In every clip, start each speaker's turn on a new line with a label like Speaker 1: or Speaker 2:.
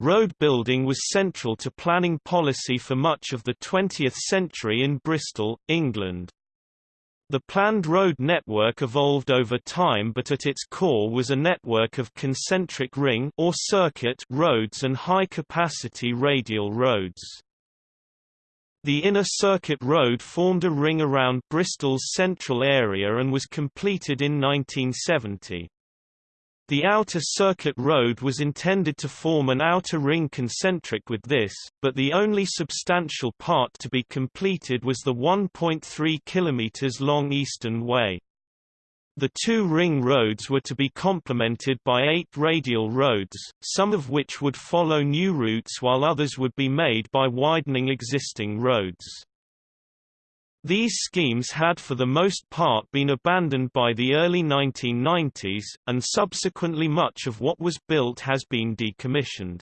Speaker 1: Road building was central to planning policy for much of the 20th century in Bristol, England. The planned road network evolved over time but at its core was a network of concentric ring or circuit roads and high-capacity radial roads. The inner circuit road formed a ring around Bristol's central area and was completed in 1970. The outer circuit road was intended to form an outer ring concentric with this, but the only substantial part to be completed was the 1.3 km long Eastern Way. The two ring roads were to be complemented by eight radial roads, some of which would follow new routes while others would be made by widening existing roads. These schemes had for the most part been abandoned by the early 1990s, and subsequently much of what was built has been decommissioned.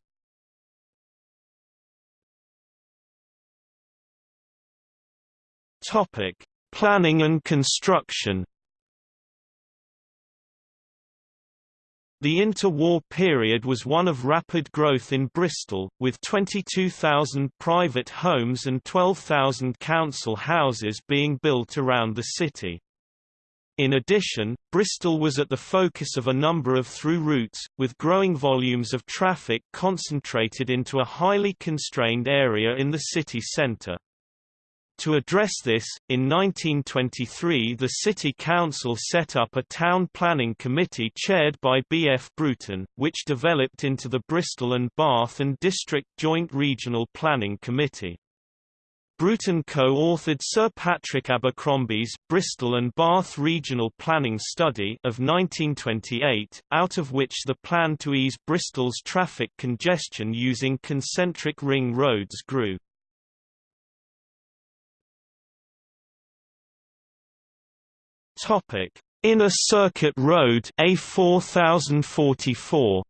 Speaker 1: Topic: Planning and construction. The interwar period was one of rapid growth in Bristol, with 22,000 private homes and 12,000 council houses being built around the city. In addition, Bristol was at the focus of a number of through routes, with growing volumes of traffic concentrated into a highly constrained area in the city centre. To address this, in 1923 the City Council set up a town planning committee chaired by B. F. Bruton, which developed into the Bristol and Bath and District Joint Regional Planning Committee. Bruton co-authored Sir Patrick Abercrombie's Bristol and Bath Regional Planning Study of 1928, out of which the plan to ease Bristol's traffic congestion using concentric ring roads grew. Topic: Inner Circuit Road A4044.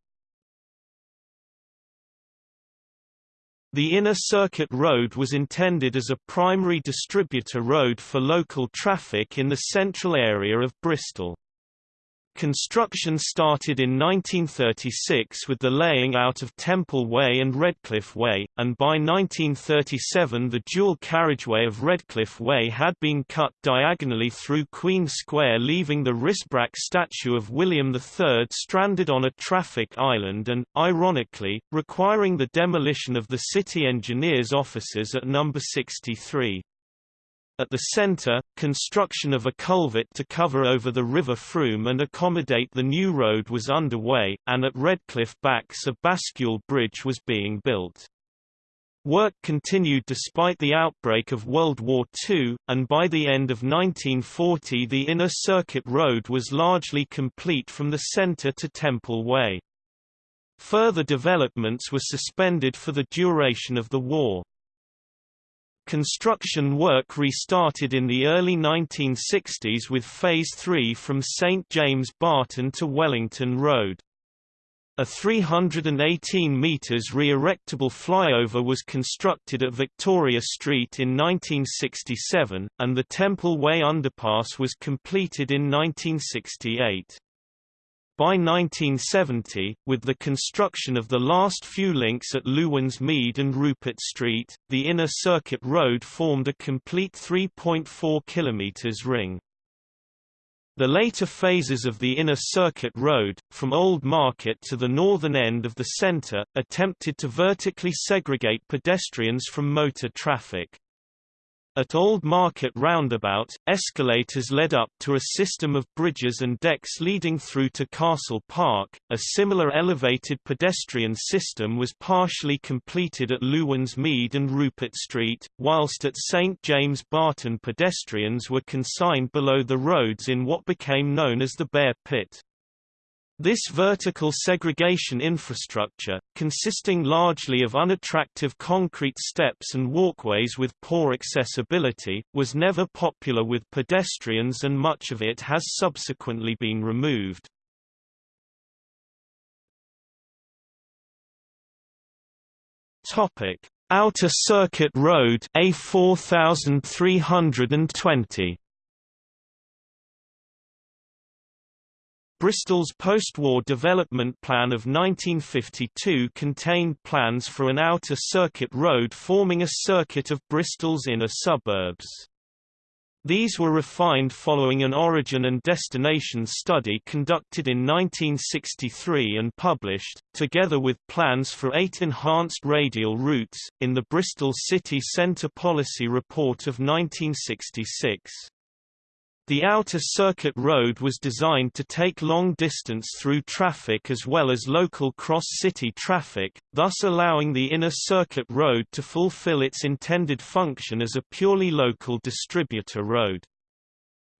Speaker 1: The Inner Circuit Road was intended as a primary distributor road for local traffic in the central area of Bristol. Construction started in 1936 with the laying out of Temple Way and Redcliffe Way, and by 1937 the dual carriageway of Redcliffe Way had been cut diagonally through Queen Square leaving the Rysbrack statue of William III stranded on a traffic island and, ironically, requiring the demolition of the city engineer's offices at No. 63. At the centre, construction of a culvert to cover over the River Frome and accommodate the new road was underway, and at Redcliffe Backs a bascule bridge was being built. Work continued despite the outbreak of World War II, and by the end of 1940 the inner circuit road was largely complete from the centre to Temple Way. Further developments were suspended for the duration of the war. Construction work restarted in the early 1960s with Phase 3 from St James Barton to Wellington Road. A 318 metres re-erectable flyover was constructed at Victoria Street in 1967, and the Temple Way underpass was completed in 1968. By 1970, with the construction of the last few links at Lewins Mead and Rupert Street, the inner circuit road formed a complete 3.4 km ring. The later phases of the inner circuit road, from Old Market to the northern end of the centre, attempted to vertically segregate pedestrians from motor traffic. At Old Market Roundabout, escalators led up to a system of bridges and decks leading through to Castle Park. A similar elevated pedestrian system was partially completed at Lewins Mead and Rupert Street, whilst at St James Barton pedestrians were consigned below the roads in what became known as the Bear Pit. This vertical segregation infrastructure, consisting largely of unattractive concrete steps and walkways with poor accessibility, was never popular with pedestrians and much of it has subsequently been removed. Outer Circuit Road A4320 Bristol's post-war development plan of 1952 contained plans for an outer circuit road forming a circuit of Bristol's inner suburbs. These were refined following an origin and destination study conducted in 1963 and published, together with plans for eight enhanced radial routes, in the Bristol City Centre Policy Report of 1966. The outer circuit road was designed to take long distance through traffic as well as local cross-city traffic, thus allowing the inner circuit road to fulfill its intended function as a purely local distributor road.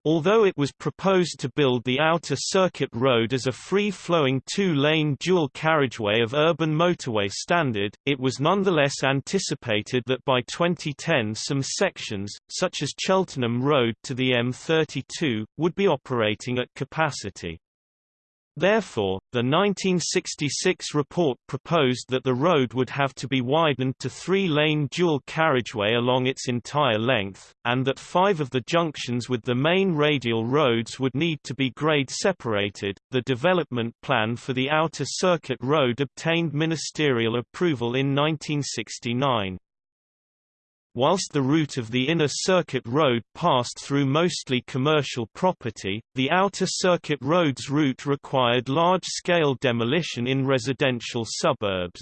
Speaker 1: Although it was proposed to build the outer circuit road as a free-flowing two-lane dual carriageway of urban motorway standard, it was nonetheless anticipated that by 2010 some sections, such as Cheltenham Road to the M32, would be operating at capacity. Therefore, the 1966 report proposed that the road would have to be widened to three-lane dual carriageway along its entire length, and that five of the junctions with the main radial roads would need to be grade separated. The development plan for the outer circuit road obtained ministerial approval in 1969. Whilst the route of the inner circuit road passed through mostly commercial property, the outer circuit road's route required large-scale demolition in residential suburbs.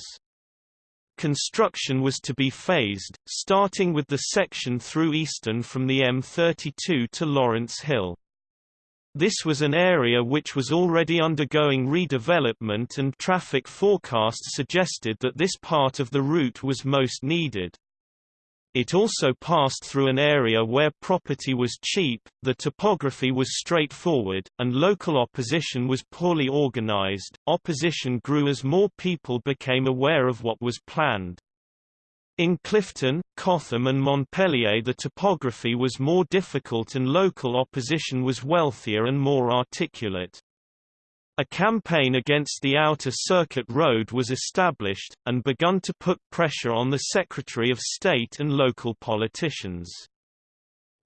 Speaker 1: Construction was to be phased, starting with the section through Easton from the M32 to Lawrence Hill. This was an area which was already undergoing redevelopment and traffic forecasts suggested that this part of the route was most needed. It also passed through an area where property was cheap, the topography was straightforward, and local opposition was poorly organized. Opposition grew as more people became aware of what was planned. In Clifton, Cotham and Montpelier the topography was more difficult and local opposition was wealthier and more articulate. A campaign against the Outer Circuit Road was established, and begun to put pressure on the Secretary of State and local politicians.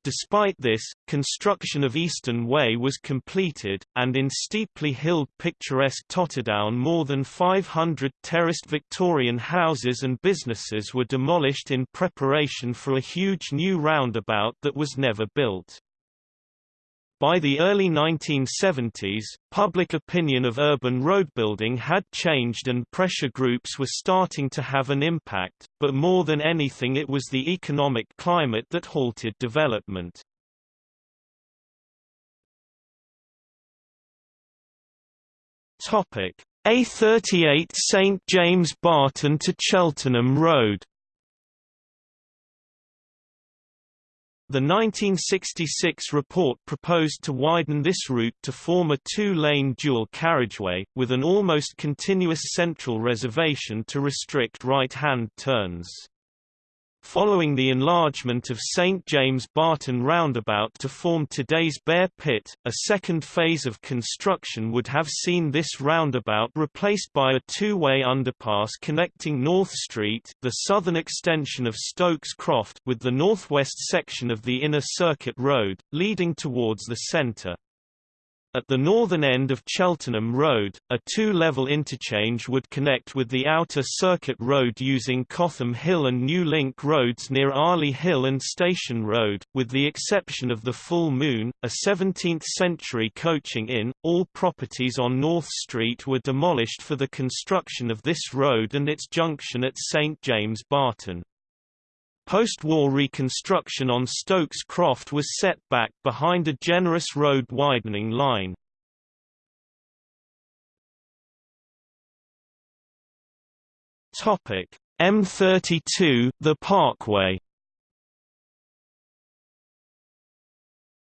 Speaker 1: Despite this, construction of Eastern Way was completed, and in steeply hilled picturesque Totterdown more than 500 terraced Victorian houses and businesses were demolished in preparation for a huge new roundabout that was never built. By the early 1970s, public opinion of urban roadbuilding had changed and pressure groups were starting to have an impact, but more than anything it was the economic climate that halted development. A38 St James Barton to Cheltenham Road The 1966 report proposed to widen this route to form a two-lane dual carriageway, with an almost continuous central reservation to restrict right-hand turns. Following the enlargement of St James Barton roundabout to form today's Bear Pit, a second phase of construction would have seen this roundabout replaced by a two-way underpass connecting North Street the southern extension of Stokes Croft with the northwest section of the Inner Circuit Road, leading towards the centre. At the northern end of Cheltenham Road, a two-level interchange would connect with the outer circuit road using Cotham Hill and New Link roads near Arley Hill and Station Road, with the exception of the Full Moon, a 17th-century coaching inn. All properties on North Street were demolished for the construction of this road and its junction at St James Barton. Post-war reconstruction on Stokes Croft was set back behind a generous road widening line. Topic: M32, the Parkway.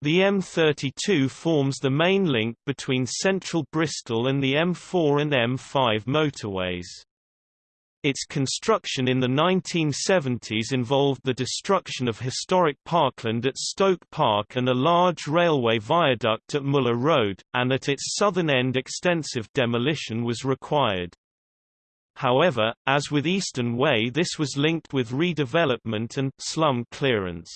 Speaker 1: The M32 forms the main link between central Bristol and the M4 and M5 motorways. Its construction in the 1970s involved the destruction of historic parkland at Stoke Park and a large railway viaduct at Muller Road, and at its southern end extensive demolition was required. However, as with Eastern Way this was linked with redevelopment and slum clearance.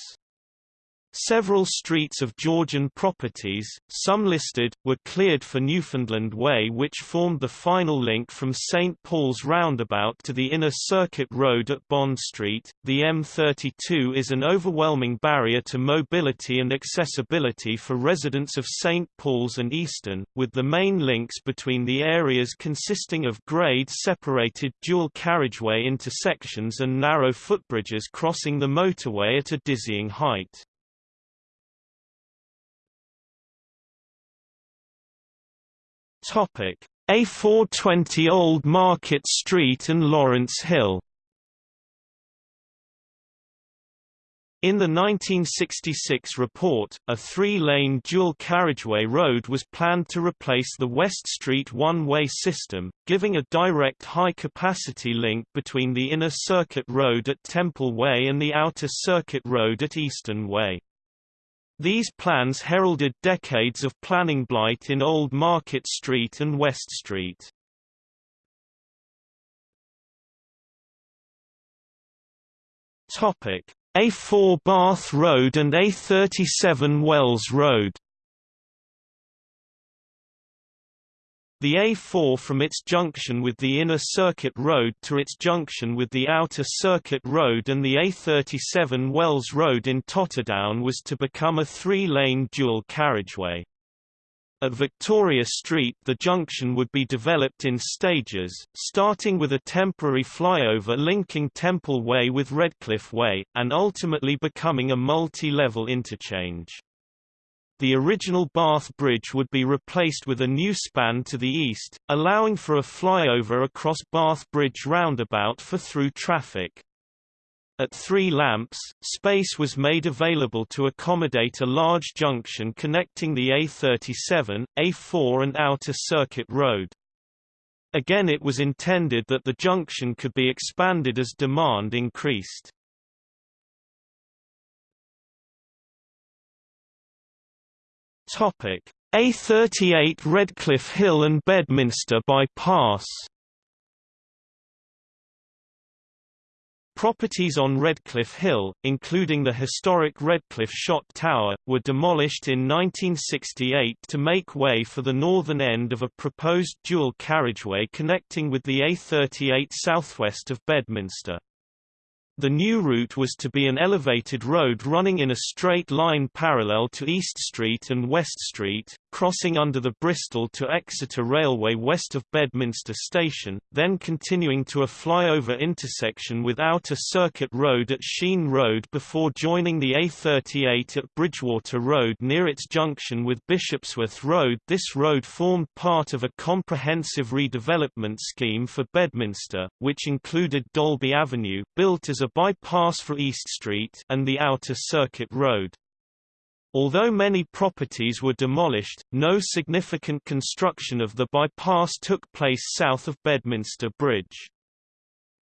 Speaker 1: Several streets of Georgian properties, some listed, were cleared for Newfoundland Way which formed the final link from St. Paul's Roundabout to the Inner Circuit Road at Bond Street. The M32 is an overwhelming barrier to mobility and accessibility for residents of St. Paul's and Easton, with the main links between the areas consisting of grade-separated dual carriageway intersections and narrow footbridges crossing the motorway at a dizzying height. Topic: A420 Old Market Street and Lawrence Hill. In the 1966 report, a three-lane dual carriageway road was planned to replace the West Street one-way system, giving a direct high-capacity link between the Inner Circuit Road at Temple Way and the Outer Circuit Road at Easton Way. These plans heralded decades of planning blight in Old Market Street and West Street. A4 Bath Road and A37 Wells Road The A4 from its junction with the Inner Circuit Road to its junction with the Outer Circuit Road and the A37 Wells Road in Totterdown was to become a three-lane dual carriageway. At Victoria Street the junction would be developed in stages, starting with a temporary flyover linking Temple Way with Redcliffe Way, and ultimately becoming a multi-level interchange. The original Bath Bridge would be replaced with a new span to the east, allowing for a flyover across Bath Bridge roundabout for through traffic. At Three Lamps, space was made available to accommodate a large junction connecting the A37, A4 and Outer Circuit Road. Again it was intended that the junction could be expanded as demand increased. A38 Redcliffe Hill and Bedminster bypass. Properties on Redcliffe Hill, including the historic Redcliffe Shot Tower, were demolished in 1968 to make way for the northern end of a proposed dual carriageway connecting with the A38 southwest of Bedminster. The new route was to be an elevated road running in a straight line parallel to East Street and West Street, crossing under the Bristol to Exeter Railway west of Bedminster Station, then continuing to a flyover intersection with Outer Circuit Road at Sheene Road before joining the A38 at Bridgwater Road near its junction with Bishopsworth Road. This road formed part of a comprehensive redevelopment scheme for Bedminster, which included Dalby Avenue, built as a bypass for East Street and the Outer Circuit Road. Although many properties were demolished, no significant construction of the bypass took place south of Bedminster Bridge.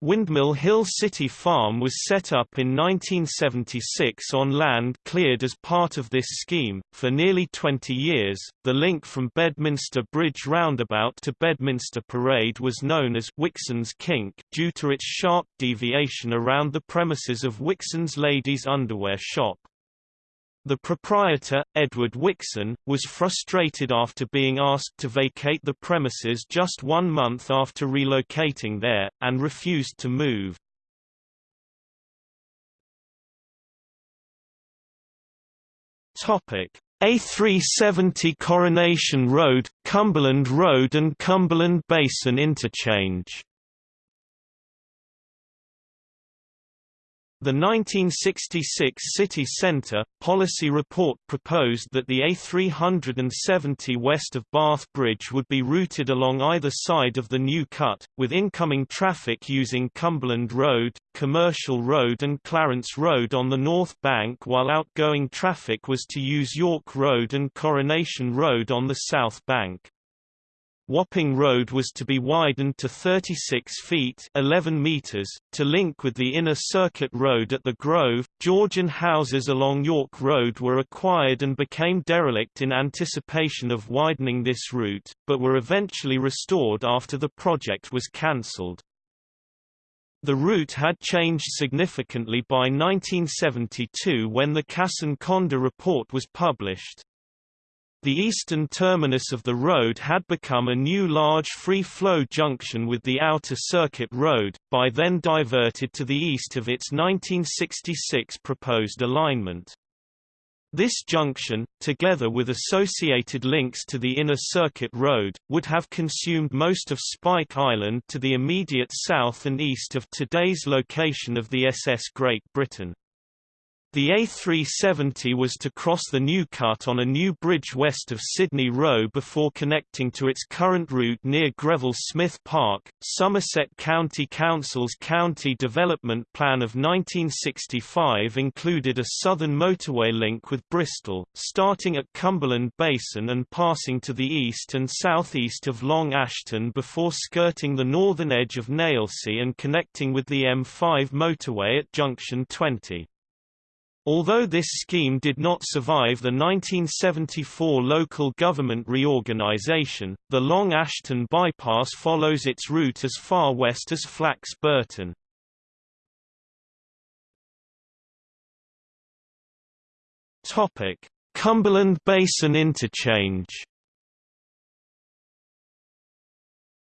Speaker 1: Windmill Hill City Farm was set up in 1976 on land cleared as part of this scheme. For nearly 20 years, the link from Bedminster Bridge roundabout to Bedminster Parade was known as Wixon's Kink due to its sharp deviation around the premises of Wixon's Ladies' Underwear Shop. The proprietor, Edward Wixon, was frustrated after being asked to vacate the premises just one month after relocating there, and refused to move. A370 Coronation Road, Cumberland Road and Cumberland Basin Interchange The 1966 City Centre, policy report proposed that the A370 west of Bath Bridge would be routed along either side of the new cut, with incoming traffic using Cumberland Road, Commercial Road and Clarence Road on the north bank while outgoing traffic was to use York Road and Coronation Road on the south bank. Wapping Road was to be widened to 36 feet 11 meters, to link with the inner circuit road at the Grove. Georgian houses along York Road were acquired and became derelict in anticipation of widening this route, but were eventually restored after the project was cancelled. The route had changed significantly by 1972 when the Kasson-Konda report was published. The eastern terminus of the road had become a new large free-flow junction with the Outer Circuit Road, by then diverted to the east of its 1966 proposed alignment. This junction, together with associated links to the Inner Circuit Road, would have consumed most of Spike Island to the immediate south and east of today's location of the SS Great Britain. The A370 was to cross the New Cut on a new bridge west of Sydney Row before connecting to its current route near Greville Smith Park. Somerset County Council's County Development Plan of 1965 included a southern motorway link with Bristol, starting at Cumberland Basin and passing to the east and southeast of Long Ashton before skirting the northern edge of Nailsea and connecting with the M5 motorway at Junction 20. Although this scheme did not survive the 1974 local government reorganisation, the Long Ashton bypass follows its route as far west as Flax Bourton. Cumberland Basin interchange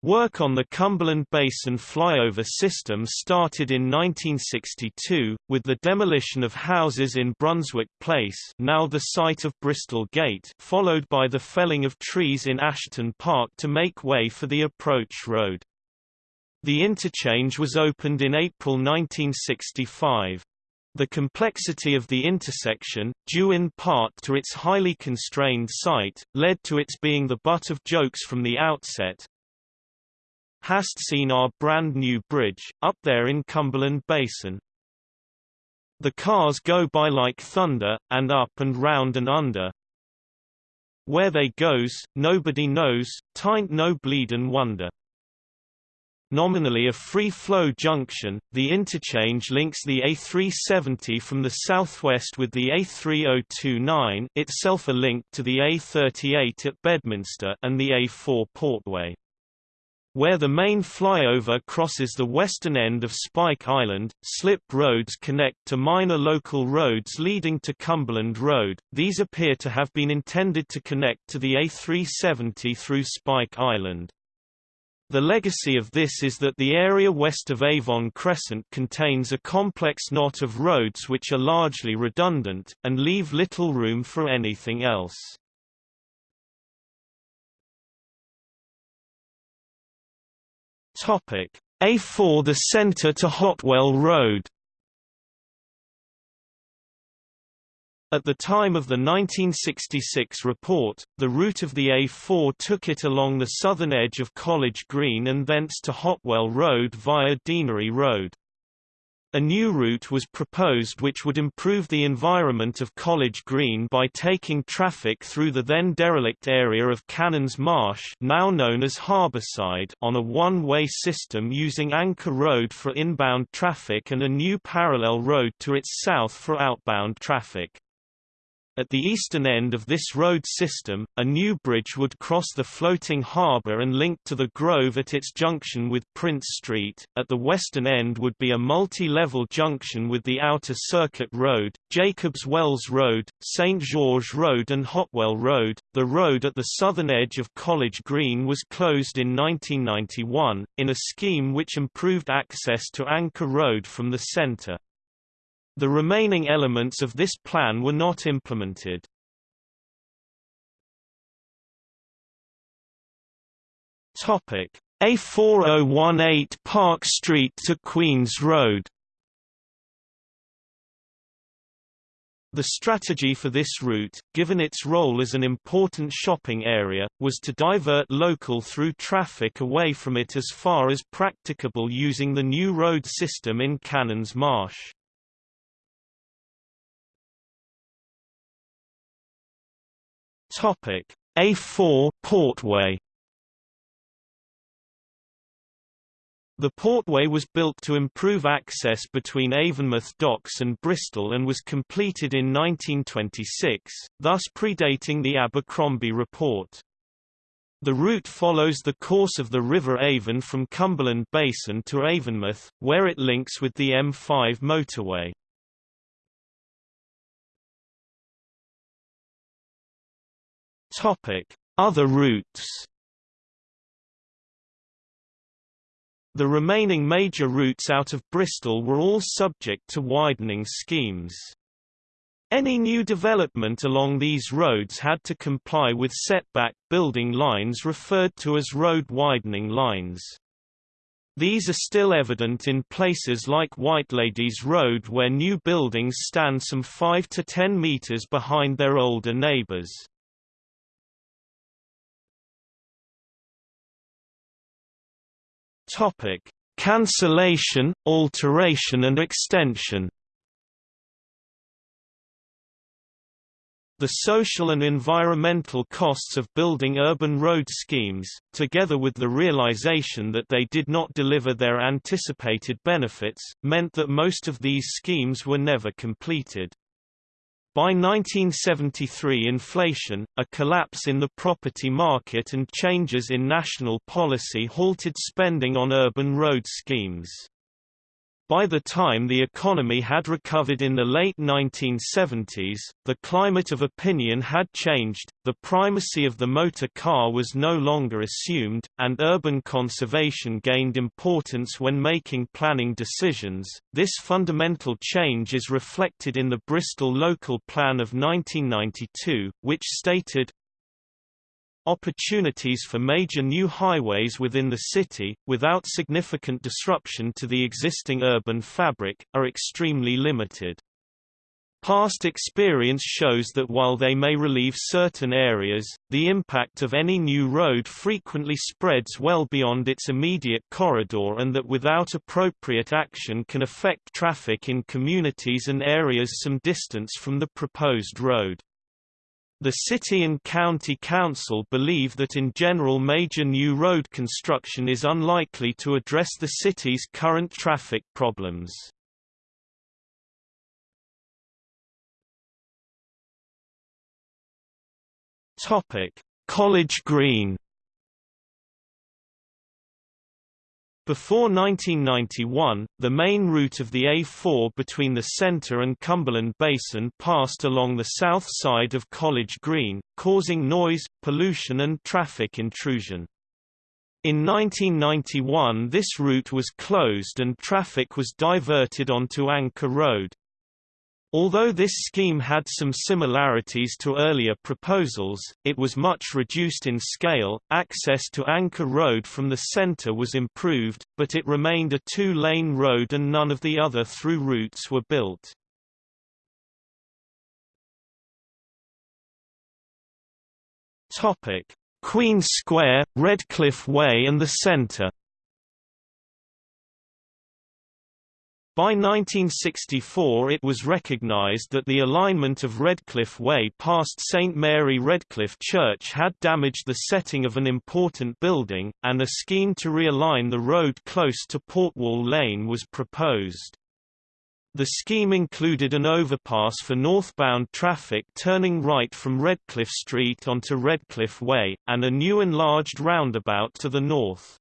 Speaker 1: Work on the Cumberland Basin flyover system started in 1962, with the demolition of houses in Brunswick Place now the site of Bristol Gate followed by the felling of trees in Ashton Park to make way for the approach road. The interchange was opened in April 1965. The complexity of the intersection, due in part to its highly constrained site, led to its being the butt of jokes from the outset, Hast seen our brand new bridge, up there in Cumberland Basin? The cars go by like thunder, and up and round and under. Where they goes, nobody knows, tain't no bleedin' wonder. Nominally a free-flow junction, the interchange links the A370 from the southwest with the A3029 itself a link to the A38 at Bedminster and the A4 Portway. Where the main flyover crosses the western end of Spike Island, slip roads connect to minor local roads leading to Cumberland Road. These appear to have been intended to connect to the A370 through Spike Island. The legacy of this is that the area west of Avon Crescent contains a complex knot of roads which are largely redundant, and leave little room for anything else. A4 The centre to Hotwell Road At the time of the 1966 report, the route of the A4 took it along the southern edge of College Green and thence to Hotwell Road via Deanery Road. A new route was proposed which would improve the environment of College Green by taking traffic through the then derelict area of Cannons Marsh now known as Harbourside on a one-way system using Anchor Road for inbound traffic and a new parallel road to its south for outbound traffic. At the eastern end of this road system, a new bridge would cross the floating harbour and link to the Grove at its junction with Prince Street. At the western end would be a multi-level junction with the Outer Circuit Road, Jacobs Wells Road, St George Road and Hotwell Road. The road at the southern edge of College Green was closed in 1991, in a scheme which improved access to Anchor Road from the centre. The remaining elements of this plan were not implemented. Topic: A4018 Park Street to Queens Road. The strategy for this route, given its role as an important shopping area, was to divert local through traffic away from it as far as practicable using the new road system in Cannons Marsh. Topic A4 Portway The Portway was built to improve access between Avonmouth Docks and Bristol and was completed in 1926, thus predating the Abercrombie report. The route follows the course of the River Avon from Cumberland Basin to Avonmouth, where it links with the M5 motorway. Other routes The remaining major routes out of Bristol were all subject to widening schemes. Any new development along these roads had to comply with setback building lines referred to as road widening lines. These are still evident in places like Whiteladies Road where new buildings stand some 5 to 10 metres behind their older neighbours. Cancellation, alteration and extension The social and environmental costs of building urban road schemes, together with the realization that they did not deliver their anticipated benefits, meant that most of these schemes were never completed. By 1973 inflation, a collapse in the property market and changes in national policy halted spending on urban road schemes. By the time the economy had recovered in the late 1970s, the climate of opinion had changed, the primacy of the motor car was no longer assumed, and urban conservation gained importance when making planning decisions. This fundamental change is reflected in the Bristol Local Plan of 1992, which stated, Opportunities for major new highways within the city, without significant disruption to the existing urban fabric, are extremely limited. Past experience shows that while they may relieve certain areas, the impact of any new road frequently spreads well beyond its immediate corridor and that without appropriate action can affect traffic in communities and areas some distance from the proposed road. The city and county council believe that in general major new road construction is unlikely to address the city's current traffic problems. College Green Before 1991, the main route of the A4 between the centre and Cumberland Basin passed along the south side of College Green, causing noise, pollution and traffic intrusion. In 1991 this route was closed and traffic was diverted onto Anchor Road. Although this scheme had some similarities to earlier proposals, it was much reduced in scale. Access to Anchor Road from the center was improved, but it remained a two-lane road and none of the other through routes were built. Queen Square, Redcliffe Way and the Centre By 1964 it was recognized that the alignment of Redcliffe Way past St Mary Redcliffe Church had damaged the setting of an important building, and a scheme to realign the road close to Portwall Lane was proposed. The scheme included an overpass for northbound traffic turning right from Redcliffe Street onto Redcliffe Way, and a new enlarged roundabout to the north.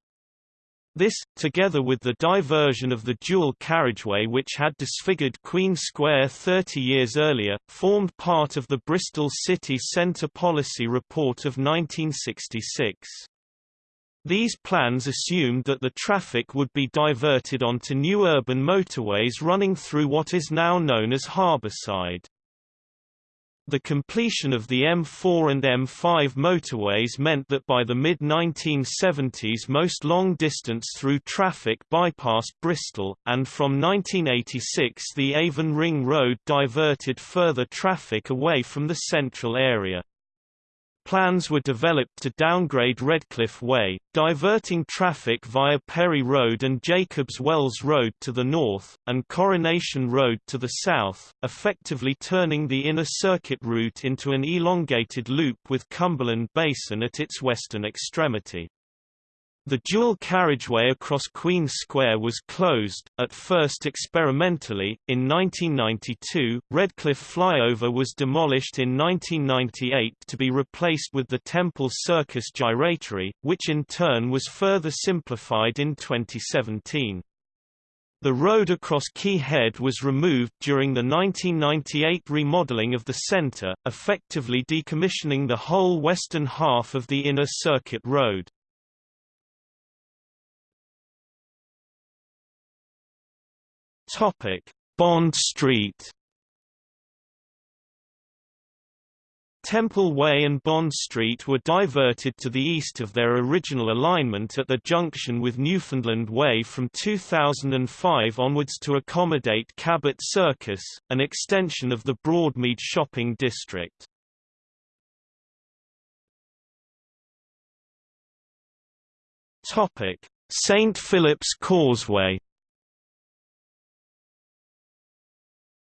Speaker 1: This, together with the diversion of the dual carriageway which had disfigured Queen Square 30 years earlier, formed part of the Bristol City Centre Policy Report of 1966. These plans assumed that the traffic would be diverted onto new urban motorways running through what is now known as Harbourside. The completion of the M4 and M5 motorways meant that by the mid-1970s most long-distance through traffic bypassed Bristol, and from 1986 the Avon Ring Road diverted further traffic away from the central area. Plans were developed to downgrade Redcliffe Way, diverting traffic via Perry Road and Jacobs Wells Road to the north, and Coronation Road to the south, effectively turning the inner circuit route into an elongated loop with Cumberland Basin at its western extremity. The dual carriageway across Queen Square was closed, at first experimentally. In 1992, Redcliffe flyover was demolished in 1998 to be replaced with the Temple Circus gyratory, which in turn was further simplified in 2017. The road across Quay Head was removed during the 1998 remodeling of the centre, effectively decommissioning the whole western half of the inner circuit road. Topic: Bond Street. Temple Way and Bond Street were diverted to the east of their original alignment at the junction with Newfoundland Way from 2005 onwards to accommodate Cabot Circus, an extension of the Broadmead shopping district. St. Philip's Causeway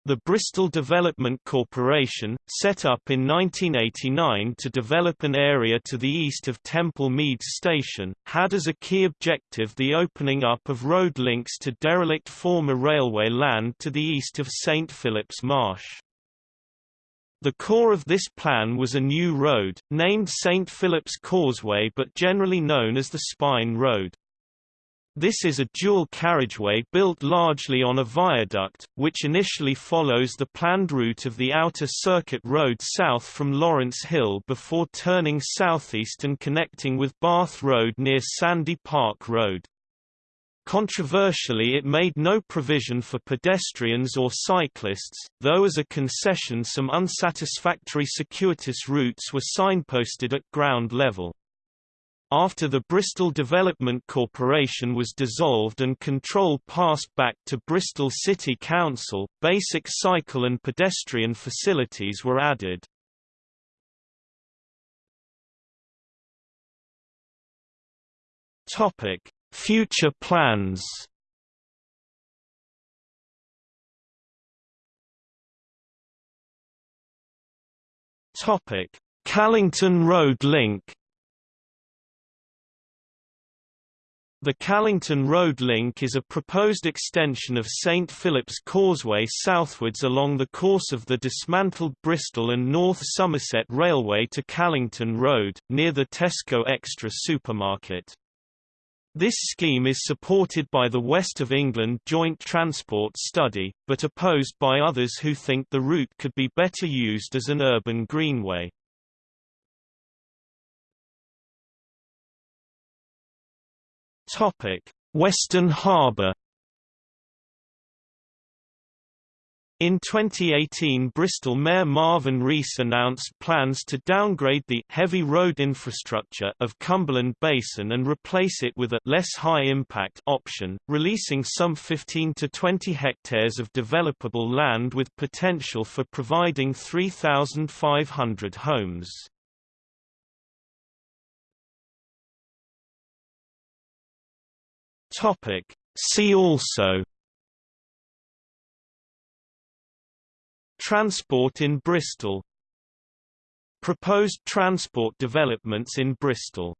Speaker 1: The Bristol Development Corporation, set up in 1989 to develop an area to the east of Temple Meads Station, had as a key objective the opening up of road links to derelict former railway land to the east of St. Philip's Marsh. The core of this plan was a new road, named St. Philip's Causeway but generally known as the Spine Road. This is a dual carriageway built largely on a viaduct, which initially follows the planned route of the outer circuit road south from Lawrence Hill before turning southeast and connecting with Bath Road near Sandy Park Road. Controversially it made no provision for pedestrians or cyclists, though as a concession some unsatisfactory circuitous routes were signposted at ground level. After the Bristol Development Corporation was dissolved and control passed back to Bristol City Council, basic cycle and pedestrian facilities were added. Future plans. Topic: Callington Road link. The Callington Road Link is a proposed extension of St Philip's Causeway southwards along the course of the dismantled Bristol and North Somerset Railway to Callington Road, near the Tesco Extra supermarket. This scheme is supported by the West of England Joint Transport Study, but opposed by others who think the route could be better used as an urban greenway. Topic: Western Harbour. In 2018 Bristol Mayor Marvin Rees announced plans to downgrade the heavy road infrastructure of Cumberland Basin and replace it with a less high-impact option, releasing some 15 to 20 hectares of developable land with potential for providing 3,500 homes. Topic. See also Transport in Bristol Proposed transport developments in Bristol